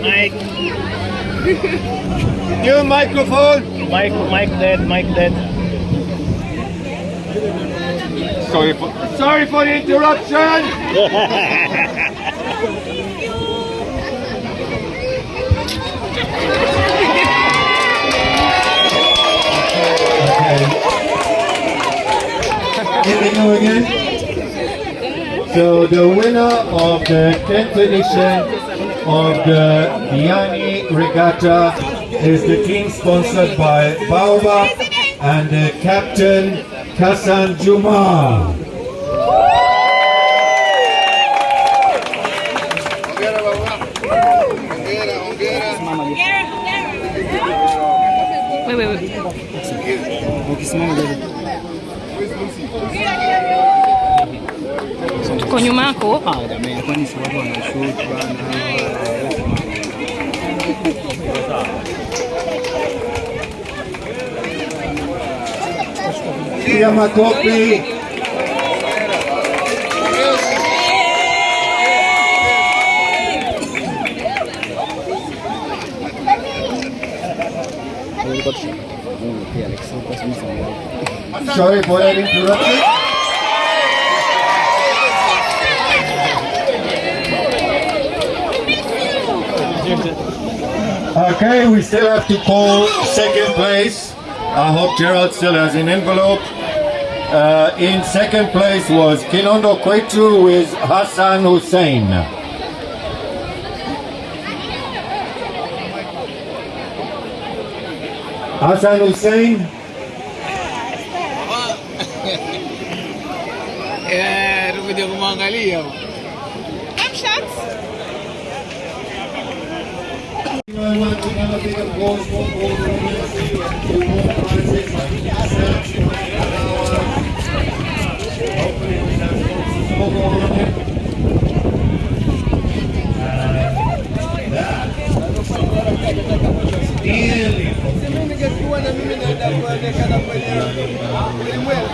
Mike, New microphone. Mike, Mike dead, Mike dead. Sorry for sorry for the interruption. Here we go again. So the winner of the 10th edition of the Diani Regatta is the team sponsored by Baobab and the captain Hassan Juma. Wait, wait, wait. kwa nyuma yako? Ah, jamani, kwani si watu wanashoot bana. Pia makofi. Sorry for that interruption. Okay, we still have to call second place. I hope Gerald still has an envelope. Uh, in second place was Kinondo Kwetu with Hassan Hussein. Hassan Hussein, fica bom, ficou bom, o bom vai ser interessante. Ficou bom, né? Dele. Nimengekuwa na mimi nadakuonekana kwenye ulimwengu.